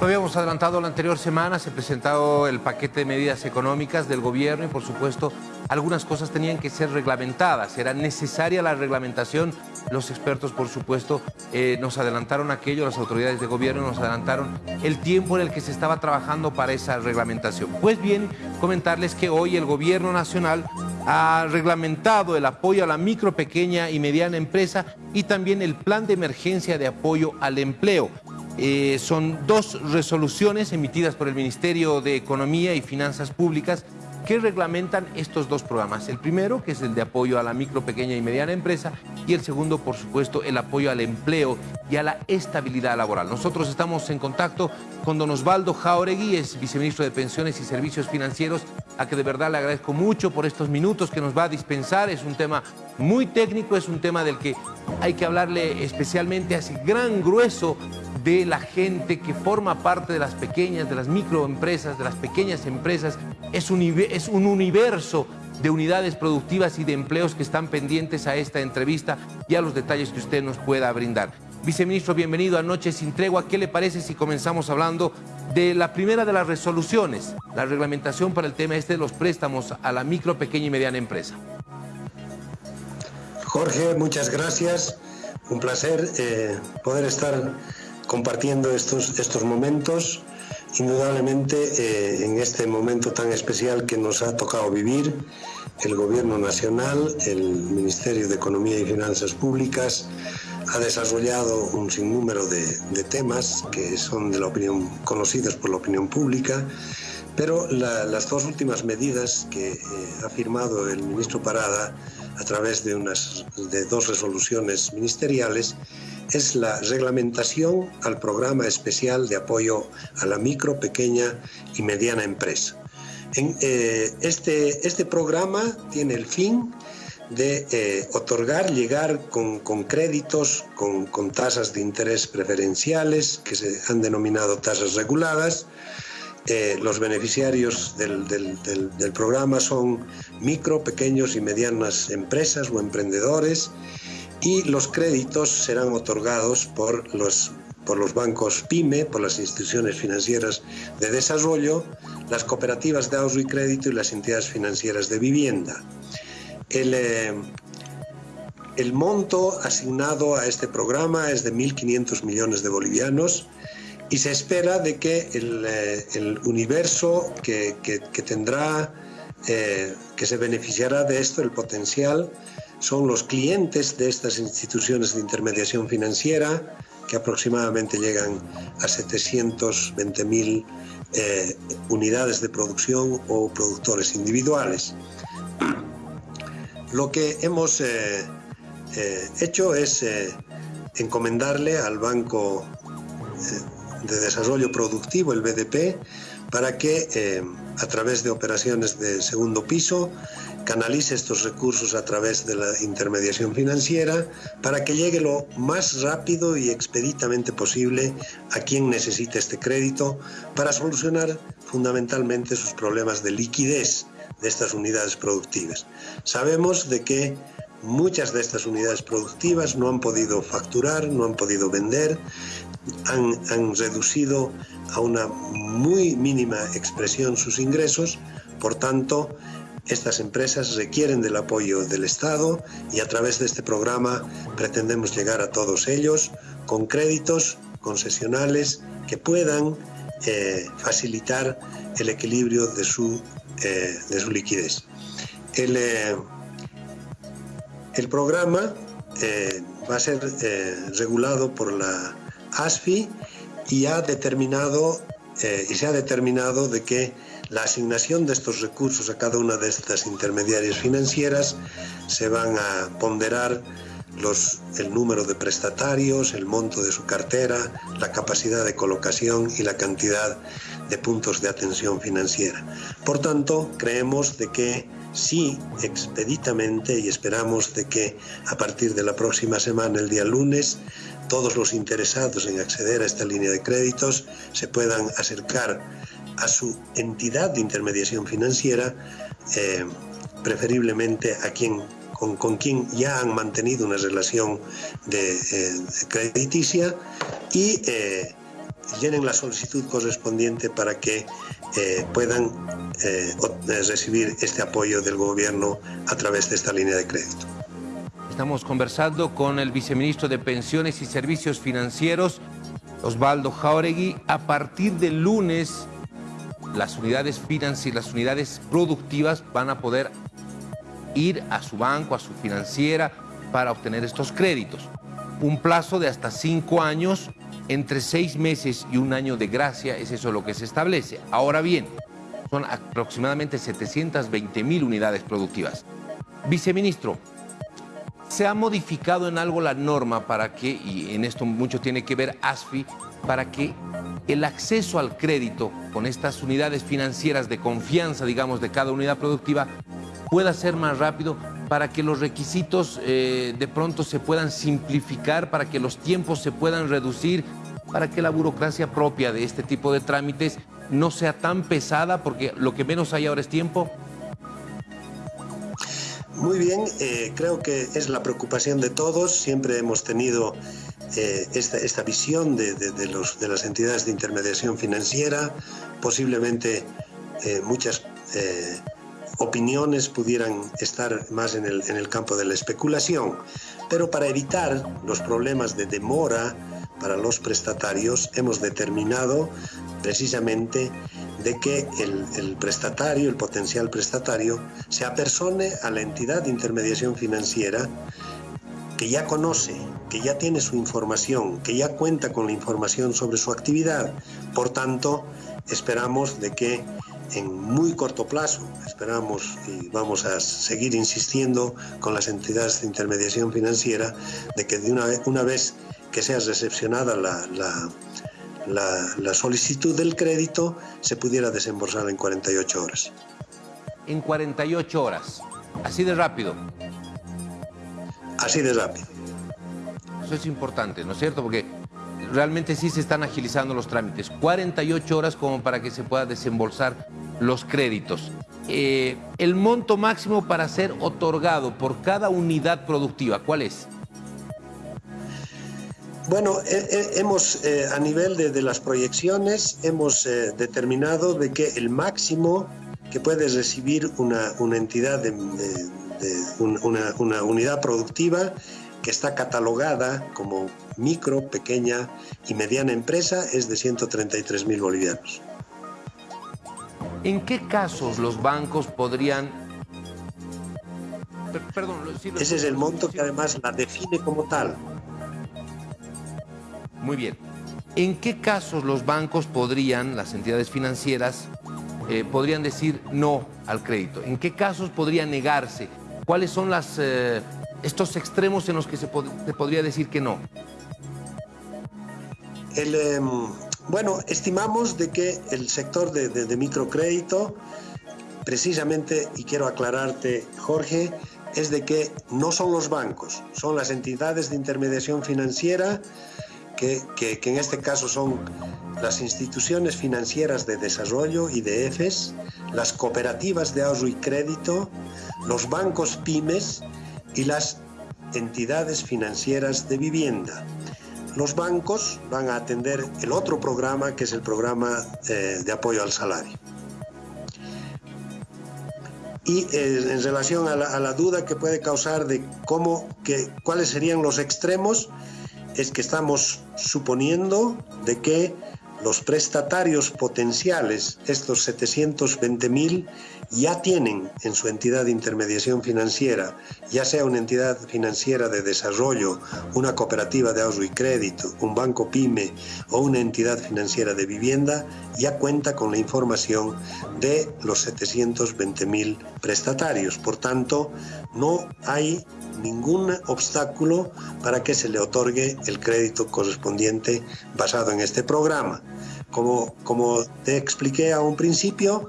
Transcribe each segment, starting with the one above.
Lo habíamos adelantado la anterior semana, se presentado el paquete de medidas económicas del gobierno y por supuesto algunas cosas tenían que ser reglamentadas, era necesaria la reglamentación. Los expertos por supuesto eh, nos adelantaron aquello, las autoridades de gobierno nos adelantaron el tiempo en el que se estaba trabajando para esa reglamentación. Pues bien, comentarles que hoy el gobierno nacional ha reglamentado el apoyo a la micro, pequeña y mediana empresa y también el plan de emergencia de apoyo al empleo. Eh, son dos resoluciones emitidas por el Ministerio de Economía y Finanzas Públicas que reglamentan estos dos programas. El primero, que es el de apoyo a la micro, pequeña y mediana empresa, y el segundo, por supuesto, el apoyo al empleo y a la estabilidad laboral. Nosotros estamos en contacto con don Osvaldo Jauregui, es viceministro de Pensiones y Servicios Financieros, a que de verdad le agradezco mucho por estos minutos que nos va a dispensar. Es un tema muy técnico, es un tema del que hay que hablarle especialmente a ese gran grueso de la gente que forma parte de las pequeñas, de las microempresas, de las pequeñas empresas. Es un, es un universo de unidades productivas y de empleos que están pendientes a esta entrevista y a los detalles que usted nos pueda brindar. Viceministro, bienvenido a Noche sin Tregua. ¿Qué le parece si comenzamos hablando de la primera de las resoluciones, la reglamentación para el tema este de los préstamos a la micro, pequeña y mediana empresa? Jorge, muchas gracias. Un placer eh, poder estar compartiendo estos, estos momentos, indudablemente eh, en este momento tan especial que nos ha tocado vivir, el Gobierno Nacional, el Ministerio de Economía y Finanzas Públicas, ha desarrollado un sinnúmero de, de temas que son de la opinión, conocidos por la opinión pública, pero las dos últimas medidas que eh, ha firmado el ministro Parada a través de, unas, de dos resoluciones ministeriales es la reglamentación al programa especial de apoyo a la micro, pequeña y mediana empresa. Eh, este, este programa tiene el fin de eh, otorgar, llegar con, con créditos, con, con, tasas de interés preferenciales, que se han denominado tasas reguladas. Eh, los beneficiarios del, del, del programa son micro, pequeños y medianas empresas o emprendedores y los créditos serán otorgados por los, por los bancos PYME, por las instituciones financieras de desarrollo, las cooperativas de ahorro y crédito y las entidades financieras de vivienda. El, eh, el monto asignado a este programa es de 1.500 millones de bolivianos y se espera de que el, eh, el universo que, que, tendrá, eh, que se beneficiará de esto, el potencial, son los clientes de estas instituciones de intermediación financiera, que aproximadamente llegan a 720.000 eh, unidades de producción o productores individuales. Lo que hemos eh, eh, hecho es eh, encomendarle al Banco de Desarrollo Productivo, el BDP, para que a través de operaciones de segundo piso canalice estos recursos a través de la intermediación financiera para que llegue lo más rápido y expeditamente posible a quien necesite este crédito para solucionar fundamentalmente sus problemas de liquidez de estas unidades productivas. Sabemos de que muchas de estas unidades productivas no han podido facturar, no han podido vender, han, han reducido a una muy mínima expresión sus ingresos, por tanto, estas empresas requieren del apoyo del Estado y a través de este programa pretendemos llegar a todos ellos con créditos concesionales que puedan eh, facilitar el equilibrio de su, eh, de liquidez. El, eh, el programa va a ser regulado por la ASFI y ha determinado y se ha determinado de que la asignación de estos recursos a cada una de estas intermediarias financieras se van a ponderar el número de prestatarios, el monto de su cartera, la capacidad de colocación y la cantidad de puntos de atención financiera. Por tanto, creemos de que sí, expeditamente, y esperamos de que a partir de la próxima semana, el día lunes, todos los interesados en acceder a esta línea de créditos se puedan acercar a su entidad de intermediación financiera, eh, preferiblemente a quien, con, con, quien ya han mantenido una relación de, eh, crediticia y eh, llenen la solicitud correspondiente para que eh, puedan recibir este apoyo del gobierno a través de esta línea de crédito. Estamos conversando con el viceministro de Pensiones y Servicios Financieros, Osvaldo Jauregui. A partir del lunes, las unidades financieras, las unidades productivas van a poder ir a su banco, a su financiera, para obtener estos créditos. Un plazo de hasta cinco años, entre seis meses y un año de gracia, es eso lo que se establece. Ahora bien, son aproximadamente 720 mil unidades productivas. Viceministro, ¿se ha modificado en algo la norma para que, y en esto mucho tiene que ver ASFI, para que el acceso al crédito con estas unidades financieras de confianza, digamos, de cada unidad productiva, pueda ser más rápido para que los requisitos eh, de pronto se puedan simplificar, para que los tiempos se puedan reducir, para que la burocracia propia de este tipo de trámites no sea tan pesada, porque lo que menos hay ahora es tiempo? Muy bien, eh, creo que es la preocupación de todos. Siempre hemos tenido eh, esta, visión de, los, de, las entidades de intermediación financiera, posiblemente muchas opiniones pudieran estar más en el, en el campo de la especulación, pero para evitar los problemas de demora para los prestatarios hemos determinado precisamente de que el, el, prestatario, el potencial prestatario, se apersone a la entidad de intermediación financiera que ya conoce, que ya tiene su información, que ya cuenta con la información sobre su actividad. Por tanto, esperamos de que en muy corto plazo. Esperamos y vamos a seguir insistiendo con las entidades de intermediación financiera de que de una, una vez que sea recepcionada la, la, la, solicitud del crédito se pudiera desembolsar en 48 horas. En 48 horas, así de rápido. Así de rápido. Eso es importante, ¿no es cierto? Porque realmente sí se están agilizando los trámites. 48 horas como para que se pueda desembolsar los créditos. Eh, el monto máximo para ser otorgado por cada unidad productiva, ¿cuál es? Bueno, hemos, eh, a nivel de, las proyecciones, hemos eh, determinado de que el máximo que puede recibir una, entidad de, una, una unidad productiva que está catalogada como micro, pequeña y mediana empresa es de 133 mil bolivianos. ¿En qué casos los bancos podrían... Perdón, Ese es el monto que además la define como tal. Muy bien. ¿En qué casos los bancos podrían, las entidades financieras, eh, podrían decir no al crédito? ¿En qué casos podría negarse? ¿Cuáles son las, eh, estos extremos en los que se, podría decir que no? Em, bueno, estimamos de que el sector de, microcrédito, precisamente, y quiero aclararte, Jorge, es de que no son los bancos, son las entidades de intermediación financiera, que, que, en este caso son las instituciones financieras de desarrollo, IDFs, las cooperativas de ahorro y crédito, los bancos pymes y las entidades financieras de vivienda los bancos van a atender el otro programa, que es el programa eh, de apoyo al salario. Y eh, en relación a la, duda que puede causar de cómo, que, cuáles serían los extremos, es que estamos suponiendo de que los prestatarios potenciales, estos 720.000, ya tienen en su entidad de intermediación financiera, ya sea una entidad financiera de desarrollo, una cooperativa de ahorro y crédito, un banco pyme o una entidad financiera de vivienda, ya cuenta con la información de los 720.000 prestatarios. Por tanto, no hay ningún obstáculo para que se le otorgue el crédito correspondiente basado en este programa. Como, como te expliqué a un principio,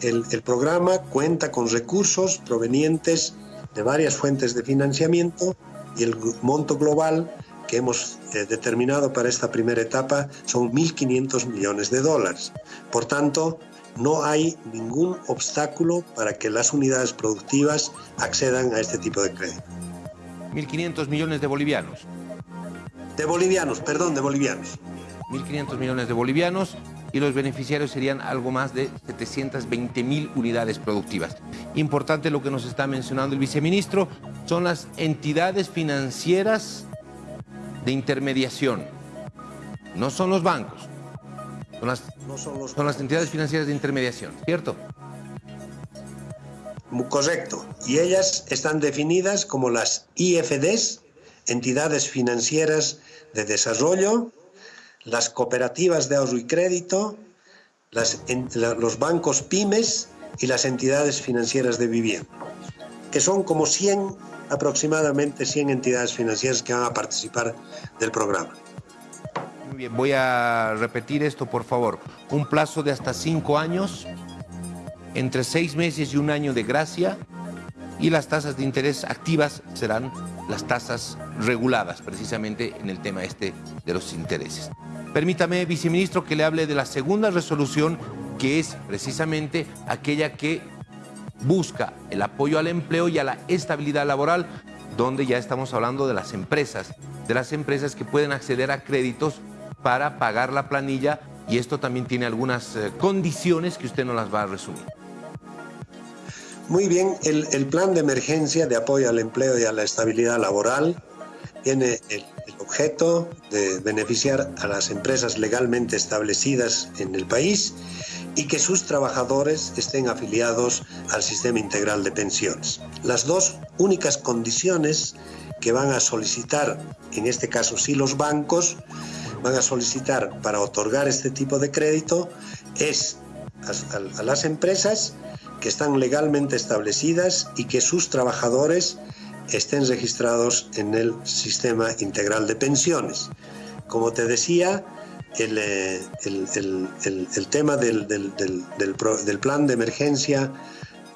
el, programa cuenta con recursos provenientes de varias fuentes de financiamiento y el monto global que hemos eh, determinado para esta primera etapa son 1.500 millones de dólares. Por tanto, no hay ningún obstáculo para que las unidades productivas accedan a este tipo de crédito. 1.500 millones de bolivianos. De bolivianos, perdón, de bolivianos. 1.500 millones de bolivianos y los beneficiarios serían algo más de 720 mil unidades productivas. Importante lo que nos está mencionando el viceministro, son las entidades financieras de intermediación, no son los bancos, son las, son las entidades financieras de intermediación, ¿cierto? Correcto. Y ellas están definidas como las IFDs, entidades financieras de desarrollo, las cooperativas de ahorro y crédito, los bancos pymes y las entidades financieras de vivienda, que son como 100, aproximadamente 100 entidades financieras que van a participar del programa. Muy bien, voy a repetir esto, por favor. Un plazo de hasta cinco años, entre seis meses y un año de gracia, y las tasas de interés activas serán las tasas reguladas, precisamente en el tema este de los intereses. Permítame, viceministro, que le hable de la segunda resolución, que es precisamente aquella que busca el apoyo al empleo y a la estabilidad laboral, donde ya estamos hablando de las empresas, de las empresas que pueden acceder a créditos para pagar la planilla y esto también tiene algunas eh, condiciones que usted no las va a resumir. Muy bien, el, plan de emergencia de apoyo al empleo y a la estabilidad laboral tiene el, objeto de beneficiar a las empresas legalmente establecidas en el país y que sus trabajadores estén afiliados al sistema integral de pensiones. Las dos únicas condiciones que van a solicitar, en este caso sí los bancos, van a solicitar para otorgar este tipo de crédito es a, a las empresas que están legalmente establecidas y que sus trabajadores estén registrados en el sistema integral de pensiones. Como te decía, el, eh, tema del, del, plan de emergencia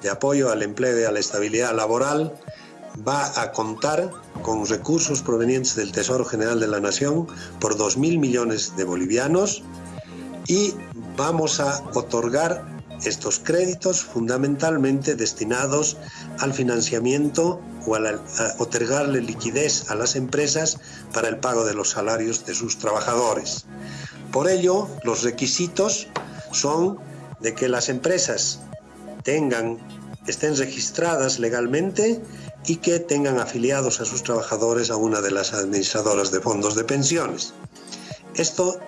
de apoyo al empleo y a la estabilidad laboral va a contar con recursos provenientes del Tesoro General de la Nación por 2.000 millones de bolivianos y vamos a otorgar estos créditos fundamentalmente destinados al financiamiento o a, otorgarle liquidez a las empresas para el pago de los salarios de sus trabajadores. Por ello, los requisitos son de que las empresas tengan, estén registradas legalmente y que tengan afiliados a sus trabajadores a una de las administradoras de fondos de pensiones. Esto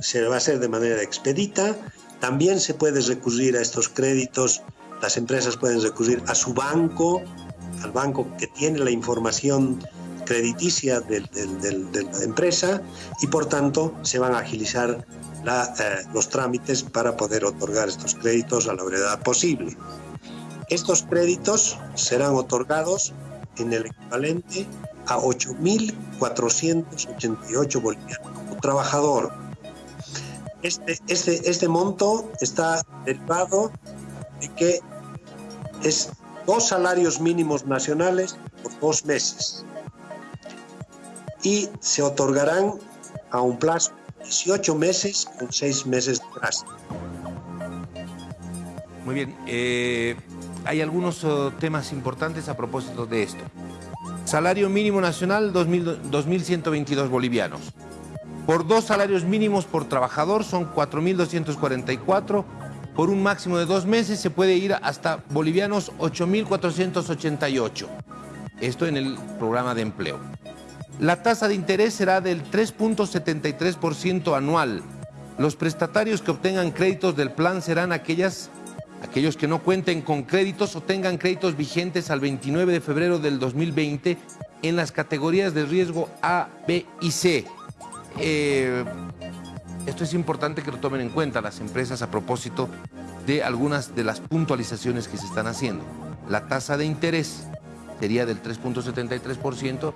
se va a hacer de manera expedita también se puede recurrir a estos créditos, las empresas pueden recurrir a su banco, al banco que tiene la información crediticia de, la empresa y por tanto se van a agilizar eh, los trámites para poder otorgar estos créditos a la brevedad posible. Estos créditos serán otorgados en el equivalente a 8.488 bolivianos por trabajador este, este, este monto está derivado de que es dos salarios mínimos nacionales por dos meses y se otorgarán a un plazo de 18 meses con seis meses de plazo. Muy bien, eh, hay algunos oh, temas importantes a propósito de esto. Salario mínimo nacional 2.122 bolivianos. Por dos salarios mínimos por trabajador son 4.244. Por un máximo de dos meses se puede ir hasta bolivianos 8.488. Esto en el programa de empleo. La tasa de interés será del 3.73% anual. Los prestatarios que obtengan créditos del plan serán aquellas, aquellos que no cuenten con créditos o tengan créditos vigentes al 29 de febrero del 2020 en las categorías de riesgo A, B y C eh, esto es importante que lo tomen en cuenta las empresas a propósito de algunas de las puntualizaciones que se están haciendo. La tasa de interés sería del 3.73%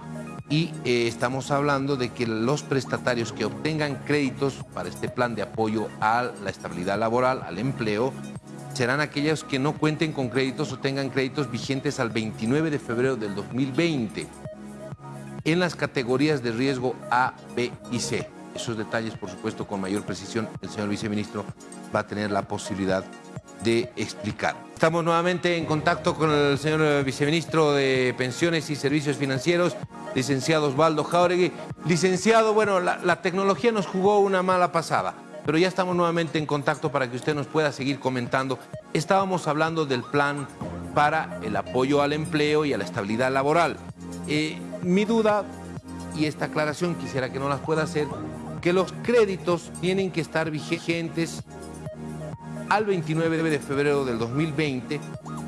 y eh, estamos hablando de que los prestatarios que obtengan créditos para este plan de apoyo a la estabilidad laboral, al empleo, serán aquellos que no cuenten con créditos o tengan créditos vigentes al 29 de febrero del 2020 en las categorías de riesgo A, B y C. Esos detalles, por supuesto, con mayor precisión, el señor viceministro va a tener la posibilidad de explicar. Estamos nuevamente en contacto con el señor viceministro de Pensiones y Servicios Financieros, licenciado Osvaldo Jauregui. Licenciado, bueno, la, tecnología nos jugó una mala pasada, pero ya estamos nuevamente en contacto para que usted nos pueda seguir comentando. Estábamos hablando del plan para el apoyo al empleo y a la estabilidad laboral. Eh, mi duda, y esta aclaración quisiera que no las pueda hacer, que los créditos tienen que estar vigentes al 29 de febrero del 2020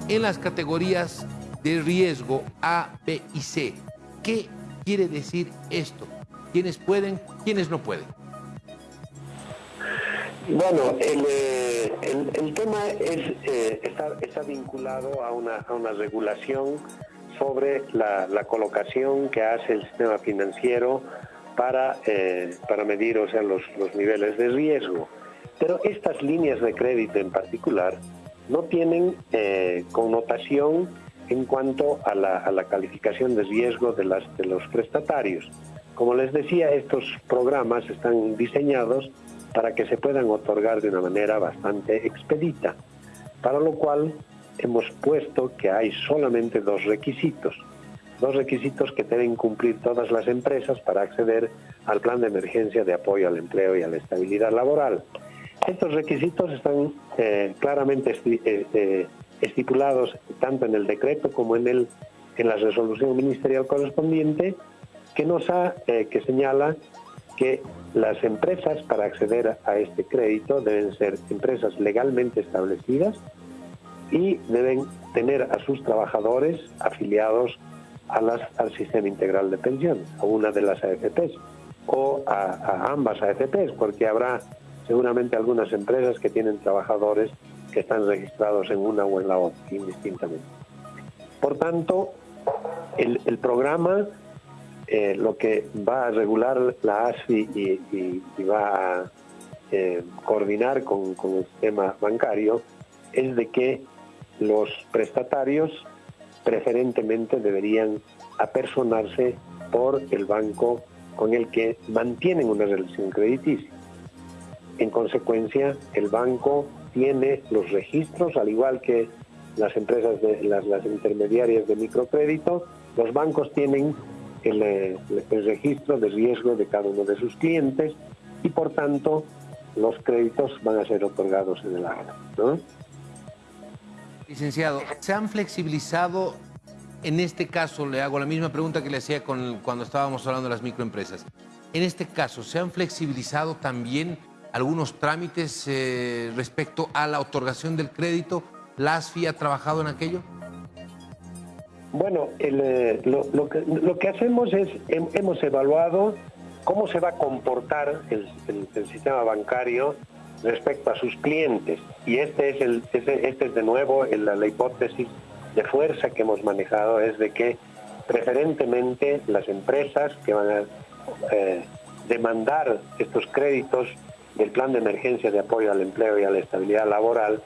en las categorías de riesgo A, B y C. ¿Qué quiere decir esto? ¿Quiénes pueden, quiénes no pueden? Bueno, el, eh, tema es, eh, está, vinculado a una, a una regulación sobre la, colocación que hace el sistema financiero para, eh, para medir o sea, los, los niveles de riesgo. Pero estas líneas de crédito en particular no tienen eh, connotación en cuanto a la, calificación de riesgo de, las, de los prestatarios. Como les decía, estos programas están diseñados para que se puedan otorgar de una manera bastante expedita, para lo cual hemos puesto que hay solamente dos requisitos, dos requisitos que deben cumplir todas las empresas para acceder al plan de emergencia de apoyo al empleo y a la estabilidad laboral. Estos requisitos están eh, claramente eh, eh, estipulados tanto en el decreto como en, el, en la resolución ministerial correspondiente que nos ha, que señala que las empresas para acceder a este crédito deben ser empresas legalmente establecidas y deben tener a sus trabajadores afiliados a al sistema integral de pensión, a una de las AFPs o a, a ambas AFPs, porque habrá seguramente algunas empresas que tienen trabajadores que están registrados en una o en la otra, indistintamente. Por tanto, el, programa eh, lo que va a regular la ASFI y, va a eh, coordinar con, con el sistema bancario es de que los prestatarios preferentemente deberían apersonarse por el banco con el que mantienen una relación crediticia. En consecuencia, el banco tiene los registros, al igual que las empresas, de, las, intermediarias de microcrédito, los bancos tienen el, registro de riesgo de cada uno de sus clientes y por tanto los créditos van a ser otorgados en el acta. Licenciado, ¿se han flexibilizado, en este caso le hago la misma pregunta que le hacía cuando estábamos hablando de las microempresas, en este caso, ¿se han flexibilizado también algunos trámites eh, respecto a la otorgación del crédito? ¿La ASFI ha trabajado en aquello? Bueno, eh, lo, que, hacemos es, hemos evaluado cómo se va a comportar el, sistema bancario respecto a sus clientes. Y este es, el, este, es de nuevo la, hipótesis de fuerza que hemos manejado, es de que preferentemente las empresas que van a eh, demandar estos créditos del Plan de Emergencia de Apoyo al Empleo y a la Estabilidad Laboral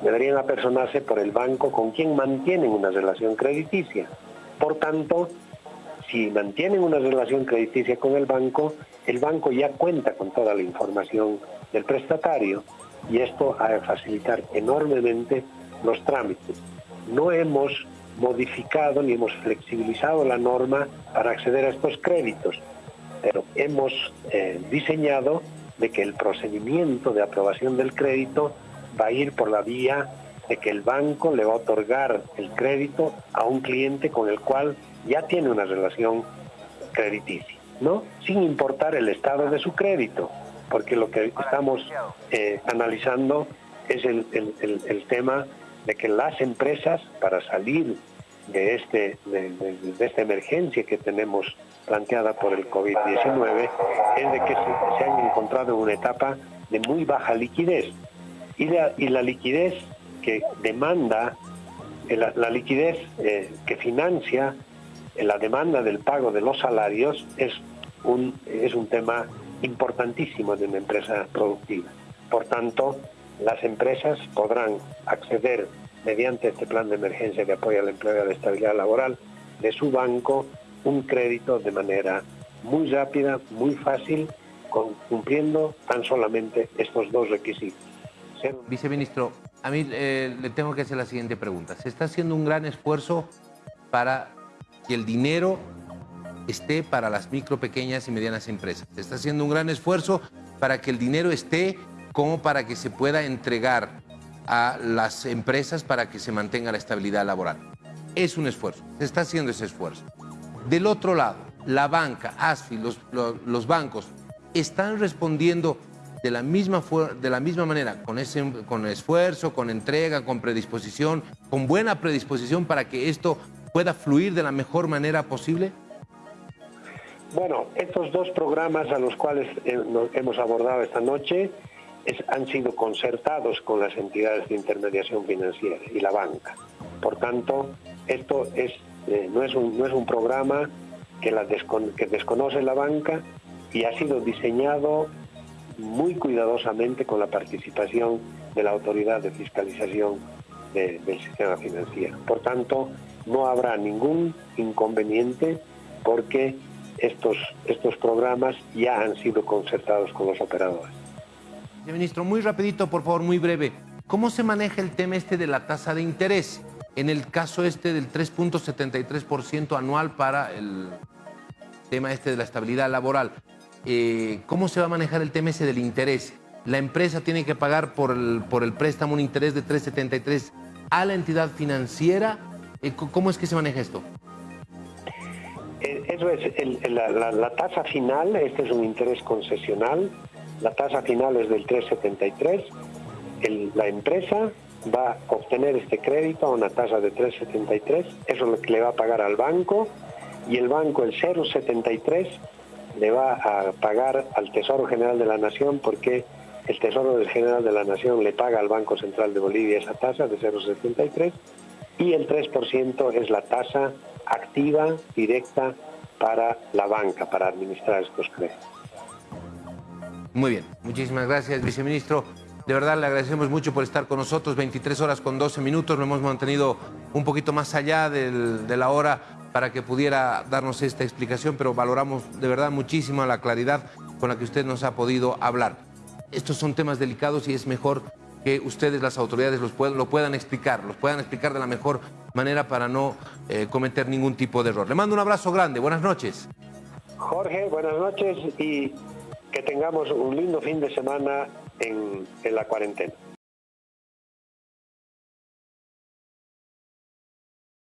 deberían apersonarse por el banco con quien mantienen una relación crediticia. Por tanto, si mantienen una relación crediticia con el banco, el banco ya cuenta con toda la información del prestatario y esto ha de facilitar enormemente los trámites. No hemos modificado ni hemos flexibilizado la norma para acceder a estos créditos, pero hemos eh, diseñado de que el procedimiento de aprobación del crédito va a ir por la vía de que el banco le va a otorgar el crédito a un cliente con el cual ya tiene una relación crediticia, ¿no? Sin importar el estado de su crédito, porque lo que estamos eh, analizando es el, el, tema de que las empresas, para salir de, este, de, esta emergencia que tenemos planteada por el COVID-19 es de que se, han encontrado en una etapa de muy baja liquidez. Y la, liquidez que demanda, eh, la, liquidez eh, que financia eh, la demanda del pago de los salarios es un, es un tema importantísimo de una empresa productiva. Por tanto, las empresas podrán acceder mediante este plan de emergencia de apoyo al empleo y a la estabilidad laboral de su banco un crédito de manera muy rápida, muy fácil, cumpliendo tan solamente estos dos requisitos. Viceministro, A mí eh, le tengo que hacer la siguiente pregunta. Se está haciendo un gran esfuerzo para que el dinero esté para las micro, pequeñas y medianas empresas. Se está haciendo un gran esfuerzo para que el dinero esté como para que se pueda entregar a las empresas para que se mantenga la estabilidad laboral. Es un esfuerzo, se está haciendo ese esfuerzo. Del otro lado, la banca, ASFI, los, los, bancos, están respondiendo de la misma, de la misma manera, con, ese, con esfuerzo, con entrega, con predisposición, con buena predisposición para que esto pueda fluir de la mejor manera posible? Bueno, estos dos programas a los cuales eh, hemos abordado esta noche han sido concertados con las entidades de intermediación financiera y la banca. Por tanto, esto es, eh, no, es un, no es un programa que, la que desconoce la banca y ha sido diseñado muy cuidadosamente con la participación de la autoridad de fiscalización del sistema financiero. Por tanto, no habrá ningún inconveniente porque estos, estos programas ya han sido concertados con los operadores. Ministro, muy rapidito, por favor, muy breve. ¿Cómo se maneja el tema este de la tasa de interés? En el caso este del 3.73% anual para el tema este de la estabilidad laboral, eh, ¿cómo se va a manejar el tema ese del interés? La empresa tiene que pagar por el, por el préstamo un interés de 3.73 a la entidad financiera. Eh, ¿Cómo es que se maneja esto? Eh, eso es la, tasa final, este es un interés concesional, la tasa final es del 373, la empresa va a obtener este crédito a una tasa de 373, eso es lo que le va a pagar al banco y el banco el 073 le va a pagar al Tesoro General de la Nación porque el Tesoro General de la Nación le paga al Banco Central de Bolivia esa tasa de 073 y el 3% es la tasa activa, directa para la banca, para administrar estos créditos. Muy bien, muchísimas gracias, viceministro. De verdad le agradecemos mucho por estar con nosotros, 23 horas con 12 minutos, lo hemos mantenido un poquito más allá de la hora para que pudiera darnos esta explicación, pero valoramos de verdad muchísimo la claridad con la que usted nos ha podido hablar. Estos son temas delicados y es mejor que ustedes, las autoridades, los puedan, lo puedan explicar, los puedan explicar de la mejor manera para no eh, cometer ningún tipo de error. Le mando un abrazo grande, buenas noches. Jorge, buenas noches y que tengamos un lindo fin de semana en, la cuarentena.